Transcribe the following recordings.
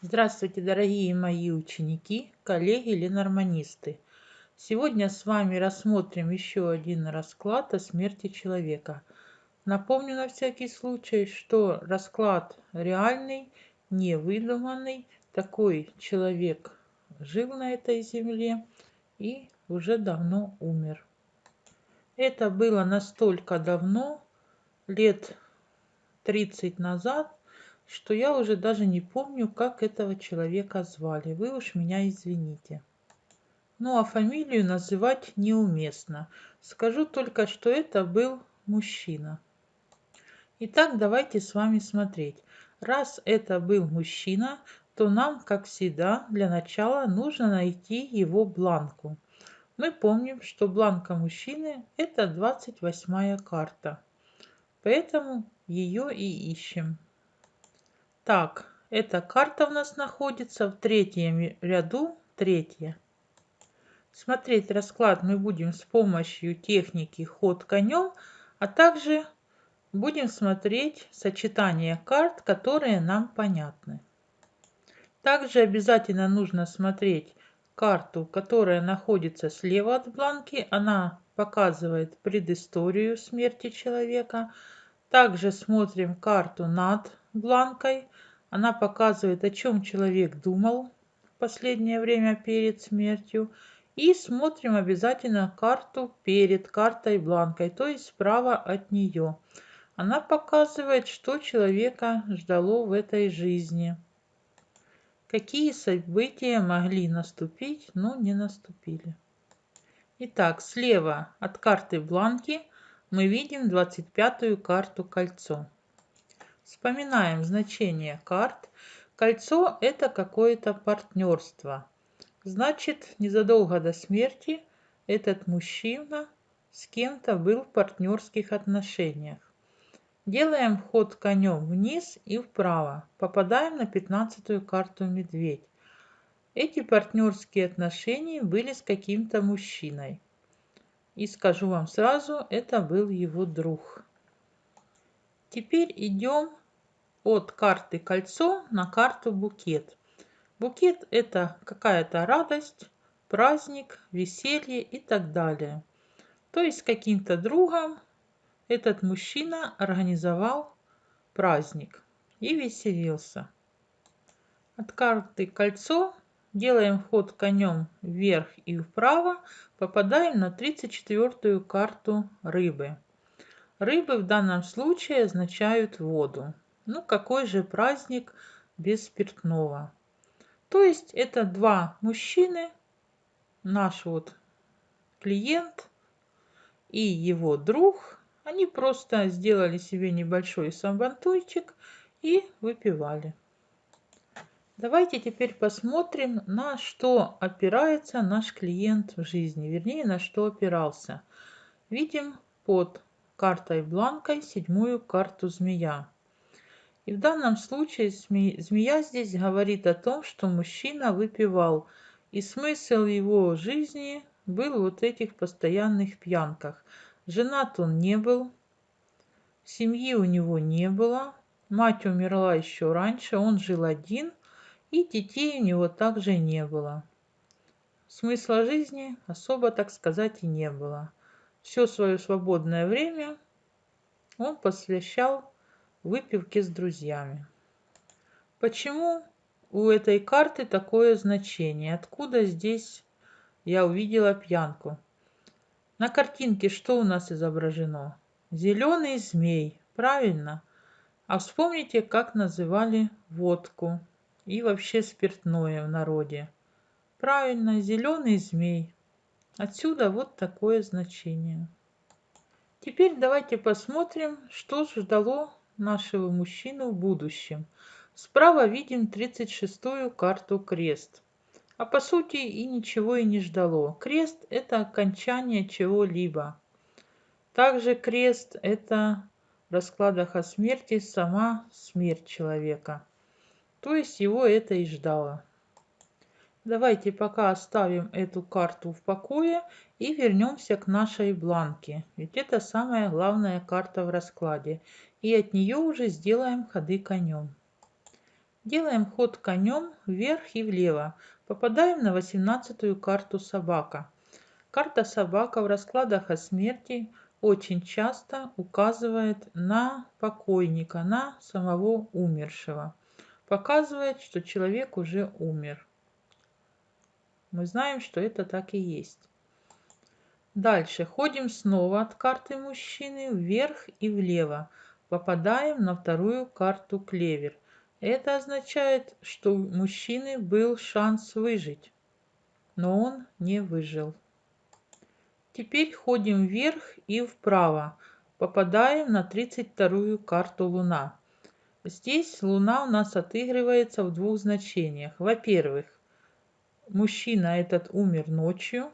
Здравствуйте, дорогие мои ученики, коллеги ленорманисты. Сегодня с вами рассмотрим еще один расклад о смерти человека. Напомню на всякий случай, что расклад реальный, не выдуманный. Такой человек жил на этой земле и уже давно умер. Это было настолько давно, лет 30 назад, что я уже даже не помню, как этого человека звали. Вы уж меня извините. Ну а фамилию называть неуместно. Скажу только, что это был мужчина. Итак, давайте с вами смотреть. Раз это был мужчина, то нам, как всегда, для начала нужно найти его бланку. Мы помним, что бланка мужчины – это 28 карта. Поэтому ее и ищем. Так, эта карта у нас находится в третьем ряду, третья. Смотреть расклад мы будем с помощью техники ход конем, а также будем смотреть сочетание карт, которые нам понятны. Также обязательно нужно смотреть карту, которая находится слева от бланки. Она показывает предысторию смерти человека. Также смотрим карту над бланкой. Она показывает, о чем человек думал в последнее время перед смертью. И смотрим обязательно карту перед картой бланкой, то есть справа от нее. Она показывает, что человека ждало в этой жизни. Какие события могли наступить, но не наступили. Итак, слева от карты бланки мы видим 25-ю карту кольцо. Вспоминаем значение карт. Кольцо – это какое-то партнерство. Значит, незадолго до смерти этот мужчина с кем-то был в партнерских отношениях. Делаем ход конем вниз и вправо. Попадаем на 15 карту медведь. Эти партнерские отношения были с каким-то мужчиной. И скажу вам сразу, это был его друг. Теперь идем от карты кольцо на карту букет. Букет это какая-то радость, праздник, веселье и так далее. То есть каким-то другом этот мужчина организовал праздник и веселился. От карты кольцо делаем ход конем вверх и вправо, попадаем на 34 карту рыбы. Рыбы в данном случае означают воду. Ну какой же праздник без спиртного? То есть это два мужчины, наш вот клиент и его друг, они просто сделали себе небольшой сабантуйчик и выпивали. Давайте теперь посмотрим, на что опирается наш клиент в жизни, вернее, на что опирался. Видим под картой бланкой седьмую карту змея. И в данном случае змея здесь говорит о том, что мужчина выпивал. И смысл его жизни был вот этих постоянных пьянках. Женат он не был, семьи у него не было, мать умерла еще раньше, он жил один, и детей у него также не было. Смысла жизни особо, так сказать, и не было все свое свободное время он посвящал выпивке с друзьями. Почему у этой карты такое значение? Откуда здесь я увидела пьянку? На картинке что у нас изображено? Зеленый змей, правильно? А вспомните, как называли водку и вообще спиртное в народе. Правильно, зеленый змей. Отсюда вот такое значение. Теперь давайте посмотрим, что ждало нашего мужчину в будущем. Справа видим 36-ю карту крест. А по сути и ничего и не ждало. Крест – это окончание чего-либо. Также крест – это в раскладах о смерти сама смерть человека. То есть его это и ждало. Давайте пока оставим эту карту в покое и вернемся к нашей бланке. Ведь это самая главная карта в раскладе. И от нее уже сделаем ходы конем. Делаем ход конем вверх и влево. Попадаем на 18 карту собака. Карта собака в раскладах о смерти очень часто указывает на покойника, на самого умершего. Показывает, что человек уже умер. Мы знаем, что это так и есть. Дальше ходим снова от карты мужчины вверх и влево. Попадаем на вторую карту клевер. Это означает, что у мужчины был шанс выжить, но он не выжил. Теперь ходим вверх и вправо. Попадаем на 32-ю карту Луна. Здесь Луна у нас отыгрывается в двух значениях. Во-первых, мужчина этот умер ночью,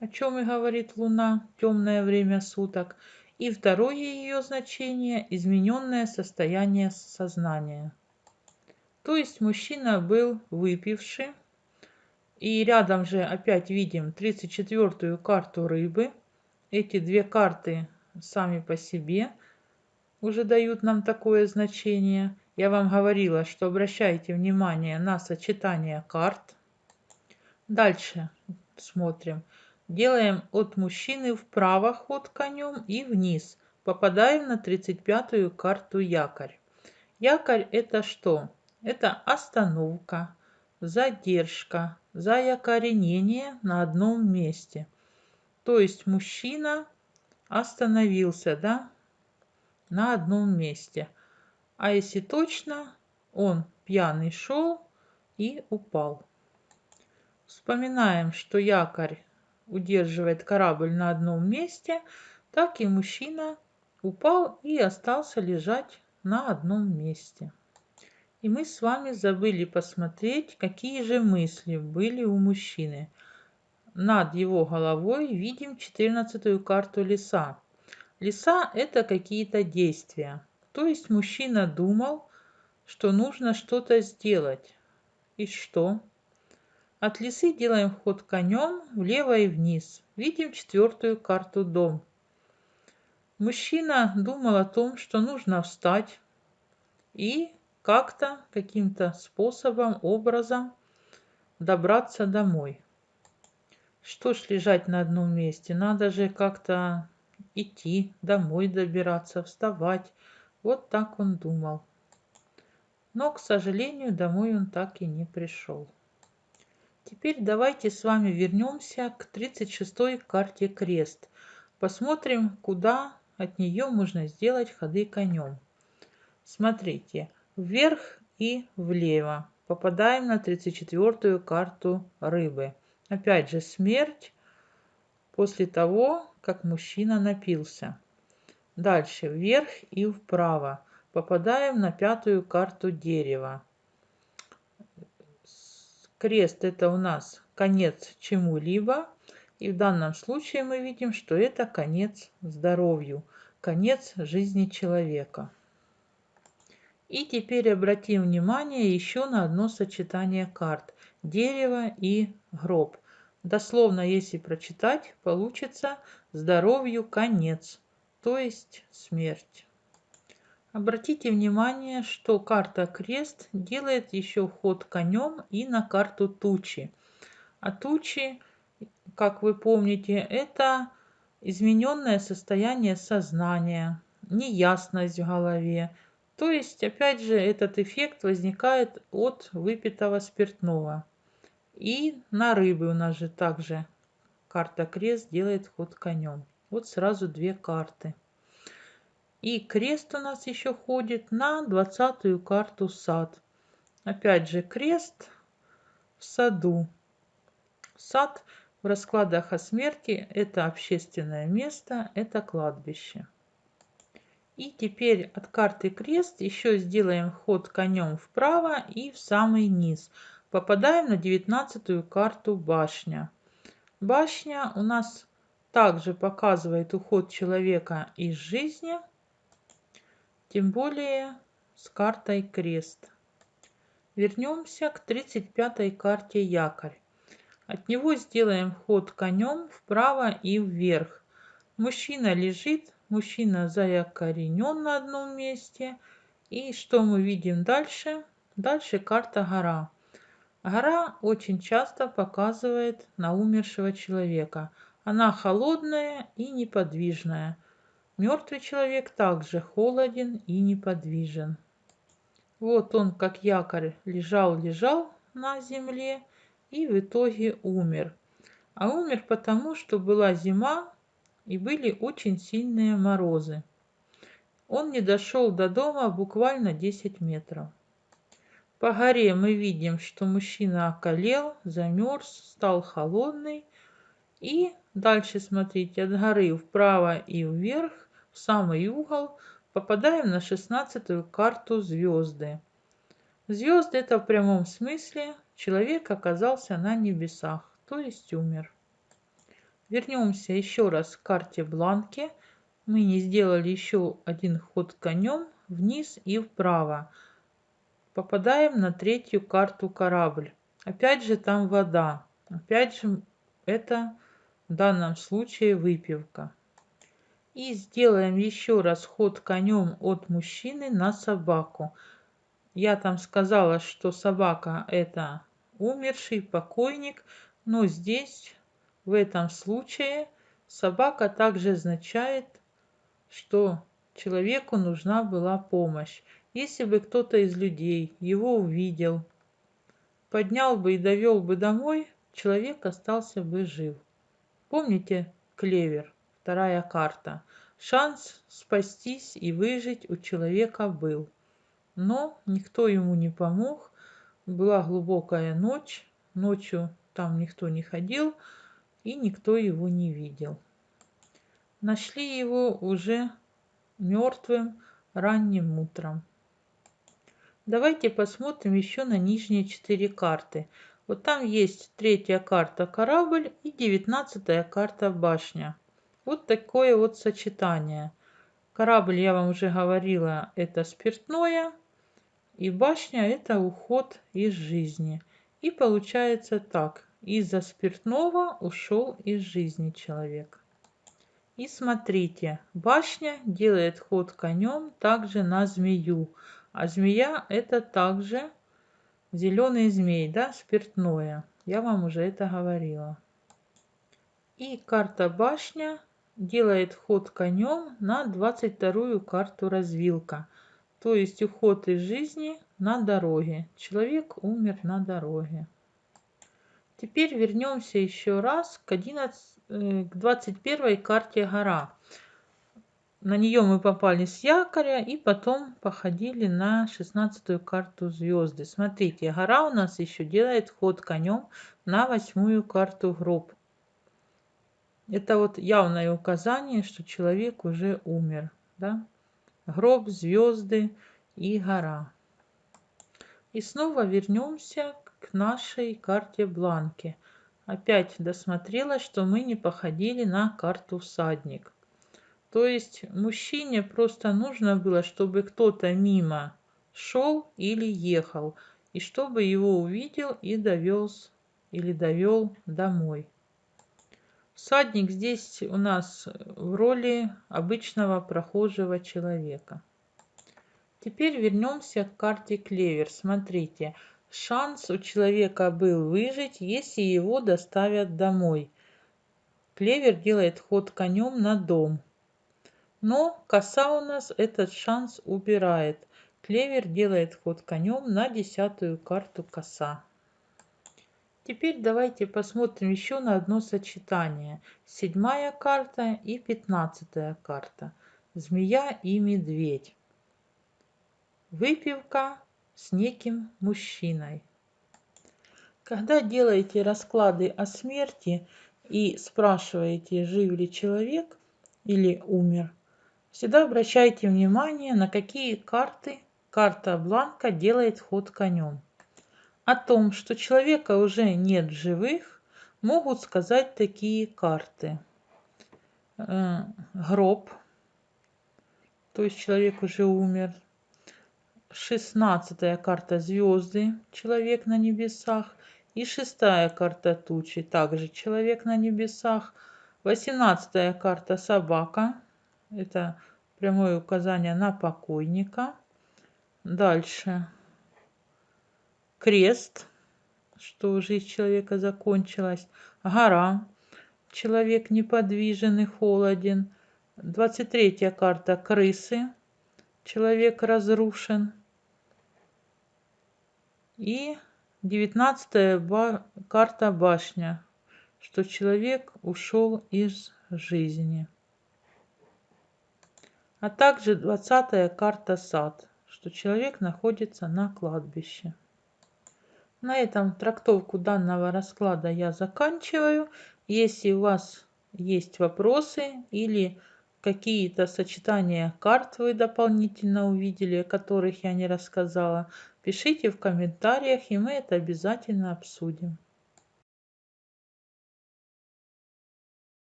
о чем и говорит Луна, темное время суток. И второе ее значение – измененное состояние сознания. То есть мужчина был выпивший, и рядом же опять видим 34-ю карту рыбы. Эти две карты сами по себе уже дают нам такое значение. Я вам говорила, что обращайте внимание на сочетание карт. Дальше смотрим. Делаем от мужчины вправо ход конем и вниз. Попадаем на 35-ю карту якорь. Якорь это что? Это остановка, задержка, заякоренение на одном месте. То есть мужчина остановился, да, на одном месте. А если точно, он пьяный шел и упал. Вспоминаем, что якорь удерживает корабль на одном месте, так и мужчина упал и остался лежать на одном месте. И мы с вами забыли посмотреть, какие же мысли были у мужчины. Над его головой видим 14 карту леса. Леса – это какие-то действия. То есть мужчина думал, что нужно что-то сделать. И что? От лисы делаем ход конем влево и вниз. Видим четвертую карту дом. Мужчина думал о том, что нужно встать и как-то, каким-то способом, образом добраться домой. Что ж лежать на одном месте? Надо же как-то идти, домой добираться, вставать. Вот так он думал. Но, к сожалению, домой он так и не пришел. Теперь давайте с вами вернемся к 36 карте крест. Посмотрим, куда от нее можно сделать ходы конем. Смотрите, вверх и влево. Попадаем на 34 карту рыбы. Опять же смерть после того, как мужчина напился. Дальше вверх и вправо. Попадаем на пятую карту дерева. Крест это у нас конец чему-либо. И в данном случае мы видим, что это конец здоровью, конец жизни человека. И теперь обратим внимание еще на одно сочетание карт. Дерево и гроб. Дословно, если прочитать, получится здоровью конец, то есть смерть. Обратите внимание, что карта крест делает еще ход конем и на карту тучи. А тучи, как вы помните, это измененное состояние сознания, неясность в голове, то есть, опять же, этот эффект возникает от выпитого спиртного. И на рыбы у нас же также карта крест делает ход конем. Вот сразу две карты. И крест у нас еще ходит на двадцатую карту сад. Опять же крест в саду. Сад в раскладах о смерти это общественное место, это кладбище. И теперь от карты крест еще сделаем ход конем вправо и в самый низ. Попадаем на девятнадцатую карту башня. Башня у нас также показывает уход человека из жизни, тем более с картой крест. Вернемся к 35 карте якорь. От него сделаем ход конем вправо и вверх. Мужчина лежит Мужчина заякоренен на одном месте. И что мы видим дальше? Дальше карта гора. Гора очень часто показывает на умершего человека. Она холодная и неподвижная. Мертвый человек также холоден и неподвижен. Вот он, как якорь, лежал-лежал на земле и в итоге умер. А умер потому, что была зима и были очень сильные морозы. Он не дошел до дома буквально 10 метров. По горе мы видим, что мужчина околел, замерз, стал холодный. И дальше смотрите, от горы вправо и вверх, в самый угол, попадаем на шестнадцатую карту звезды. Звезды это в прямом смысле человек оказался на небесах, то есть умер. Вернемся еще раз к карте Бланки. Мы не сделали еще один ход конем вниз и вправо. Попадаем на третью карту корабль. Опять же там вода. Опять же это в данном случае выпивка. И сделаем еще раз ход конем от мужчины на собаку. Я там сказала, что собака это умерший покойник, но здесь в этом случае собака также означает что человеку нужна была помощь. Если бы кто-то из людей его увидел, поднял бы и довел бы домой, человек остался бы жив. Помните клевер, вторая карта? Шанс спастись и выжить у человека был. Но никто ему не помог. Была глубокая ночь. Ночью там никто не ходил и никто его не видел нашли его уже мертвым ранним утром. Давайте посмотрим еще на нижние четыре карты. Вот там есть третья карта корабль и девятнадцатая карта башня. Вот такое вот сочетание. Корабль, я вам уже говорила, это спиртное. И башня это уход из жизни. И получается так. Из-за спиртного ушел из жизни человек. И смотрите, башня делает ход конем также на змею. А змея это также зеленый змей, да, спиртное. Я вам уже это говорила. И карта башня делает ход конем на 22 карту развилка. То есть уход из жизни на дороге. Человек умер на дороге. Теперь вернемся еще раз к 11 Э, к 21 карте гора. На нее мы попали с якоря и потом походили на 16 карту звезды. Смотрите, гора у нас еще делает ход конем на восьмую карту гроб. Это вот явное указание, что человек уже умер. Да? Гроб, звезды и гора. И снова вернемся к нашей карте бланке опять досмотрела, что мы не походили на карту всадник. То есть мужчине просто нужно было, чтобы кто-то мимо шел или ехал, и чтобы его увидел и довез или довел домой. Всадник здесь у нас в роли обычного прохожего человека. Теперь вернемся к карте Клевер. Смотрите, Шанс у человека был выжить, если его доставят домой. Клевер делает ход конем на дом. Но коса у нас этот шанс убирает. Клевер делает ход конем на десятую карту коса. Теперь давайте посмотрим еще на одно сочетание. Седьмая карта и пятнадцатая карта. Змея и медведь. Выпивка с неким мужчиной. Когда делаете расклады о смерти и спрашиваете, жив ли человек или умер, всегда обращайте внимание, на какие карты карта бланка делает ход конем. О том, что человека уже нет живых, могут сказать такие карты. Э, гроб, то есть человек уже умер, шестнадцатая карта звезды, человек на небесах. И шестая карта тучи, также человек на небесах. Восемнадцатая карта собака, это прямое указание на покойника. Дальше. Крест, что жизнь человека закончилась, гора, человек неподвижен и холоден. 23 карта крысы, человек разрушен. И 19 ба карта башня, что человек ушел из жизни. А также 20 карта сад, что человек находится на кладбище. На этом трактовку данного расклада я заканчиваю. Если у вас есть вопросы или какие-то сочетания карт вы дополнительно увидели, о которых я не рассказала, пишите в комментариях, и мы это обязательно обсудим.